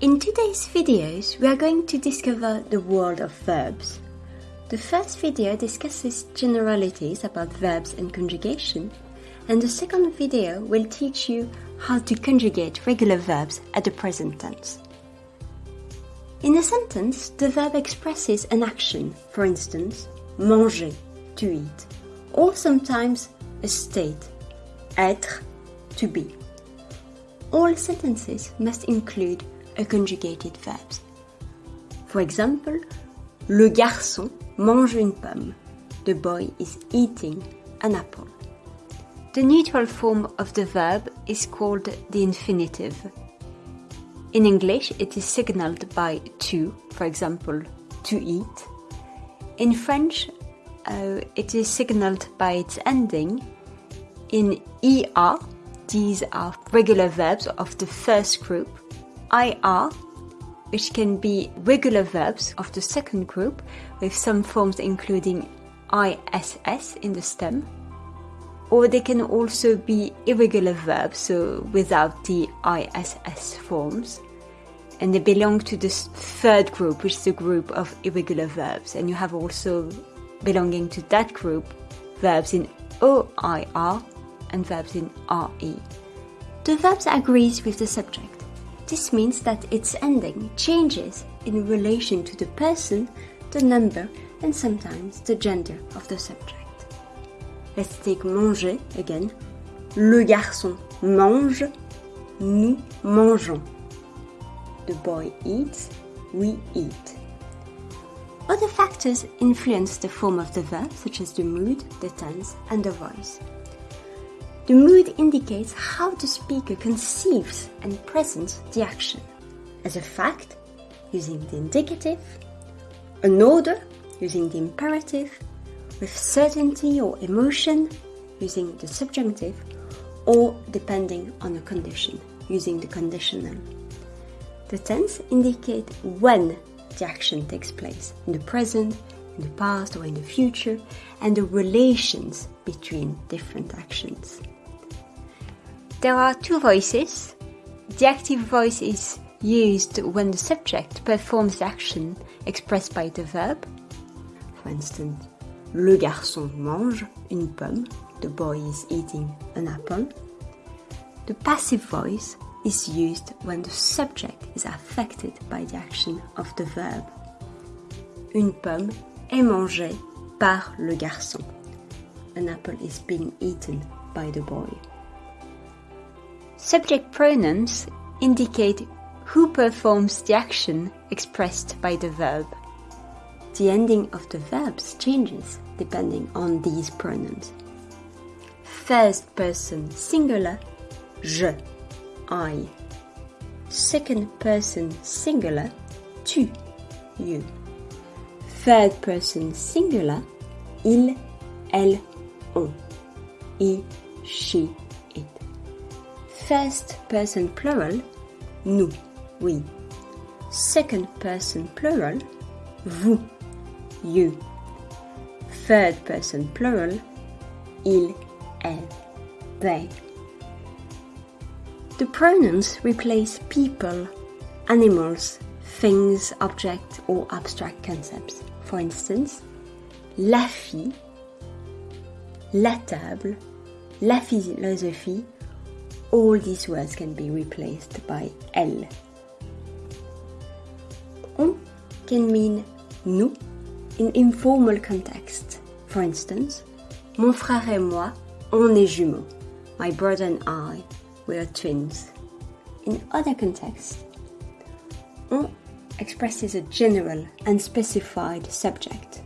In today's videos, we are going to discover the world of verbs. The first video discusses generalities about verbs and conjugation, and the second video will teach you how to conjugate regular verbs at the present tense. In a sentence, the verb expresses an action, for instance, manger, to eat, or sometimes a state, être, to be. All sentences must include a conjugated verb. For example, le garçon mange une pomme. The boy is eating an apple. The neutral form of the verb is called the infinitive. In English, it is signaled by to, for example, to eat. In French, uh, it is signaled by its ending. In ER, these are regular verbs of the first group. IR, which can be regular verbs of the second group, with some forms including ISS in the stem. Or they can also be irregular verbs, so without the ISS forms. And they belong to the third group, which is the group of irregular verbs. And you have also belonging to that group verbs in OIR and verbs in RE. The verbs agrees with the subject. This means that its ending changes in relation to the person, the number, and sometimes the gender of the subject. Let's take manger again. Le garçon mange, nous mangeons. The boy eats, we eat. Other factors influence the form of the verb, such as the mood, the tense, and the voice. The mood indicates how the speaker conceives and presents the action. As a fact, using the indicative, an order, using the imperative, with certainty or emotion, using the subjunctive, or depending on a condition, using the conditional. The tense indicate when the action takes place in the present, in the past, or in the future, and the relations between different actions. There are two voices. The active voice is used when the subject performs the action expressed by the verb. For instance, le garçon mange une pomme. The boy is eating an apple. The passive voice is used when the subject is affected by the action of the verb. Une pomme est mangée par le garçon. An apple is being eaten by the boy. Subject pronouns indicate who performs the action expressed by the verb. The ending of the verbs changes depending on these pronouns. First person singular, je I. Second person singular, tu, you. Third person singular, il, elle, First person plural, nous, we. Second person plural, vous, you. Third person plural, il, elle, they. The pronouns replace people, animals, things, objects, or abstract concepts. For instance, la fille, la table, la philosophie, all these words can be replaced by elle. On can mean nous in informal context. For instance, mon frère et moi, on est jumeaux. My brother and I we are twins. In other contexts, on expresses a general and specified subject.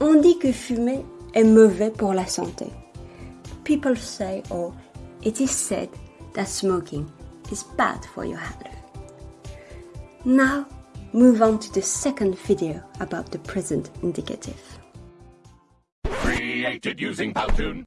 On dit que fumer est mauvais pour la santé. People say or it is said that smoking is bad for your health. Now, move on to the second video about the present indicative. Created using Powtoon.